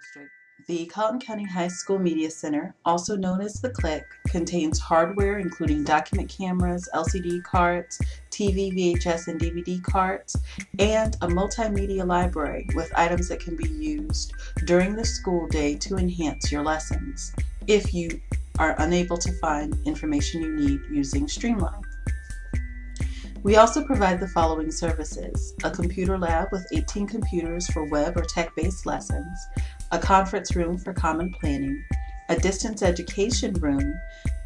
District. The Colleton County High School Media Center, also known as the CLIC, contains hardware including document cameras, LCD cards, TV, VHS, and DVD cards, and a multimedia library with items that can be used during the school day to enhance your lessons if you are unable to find information you need using Streamline. We also provide the following services. A computer lab with 18 computers for web or tech-based lessons, a conference room for common planning, a distance education room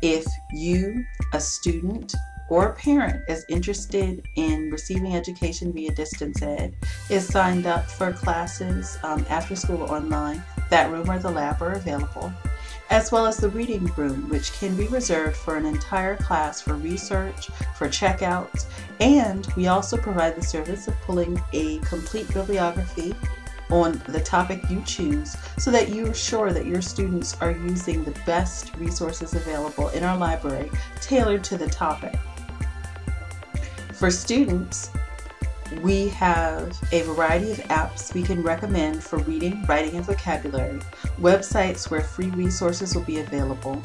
if you, a student, or a parent is interested in receiving education via distance ed, is signed up for classes um, after school online, that room or the lab are available as well as the reading room, which can be reserved for an entire class for research, for checkouts, and we also provide the service of pulling a complete bibliography on the topic you choose so that you are sure that your students are using the best resources available in our library tailored to the topic. For students, we have a variety of apps we can recommend for reading, writing, and vocabulary, websites where free resources will be available,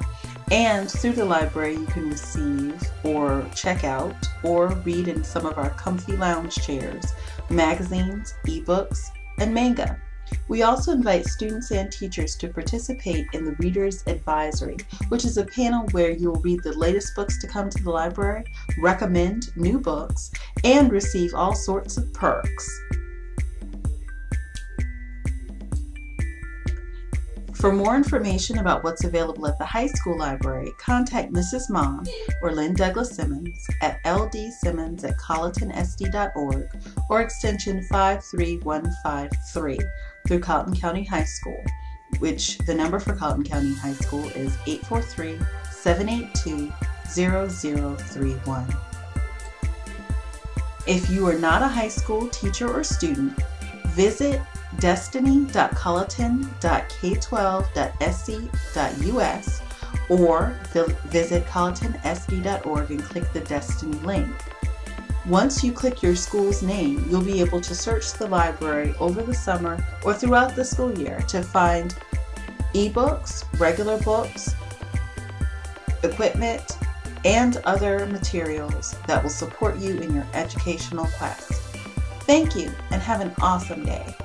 and through the library you can receive or check out or read in some of our comfy lounge chairs, magazines, ebooks, and manga. We also invite students and teachers to participate in the Reader's Advisory, which is a panel where you will read the latest books to come to the library, recommend new books, and receive all sorts of perks. For more information about what's available at the high school library, contact Mrs. Mom or Lynn Douglas Simmons at ldsimmons at colletonsd.org or extension 53153 through Colleton County High School, which the number for Colleton County High School is 843-782-0031. If you are not a high school teacher or student, visit destiny.colleton.k12.sc.us or visit colletonsd.org and click the Destiny link. Once you click your school's name, you'll be able to search the library over the summer or throughout the school year to find ebooks, regular books, equipment, and other materials that will support you in your educational quest. Thank you and have an awesome day.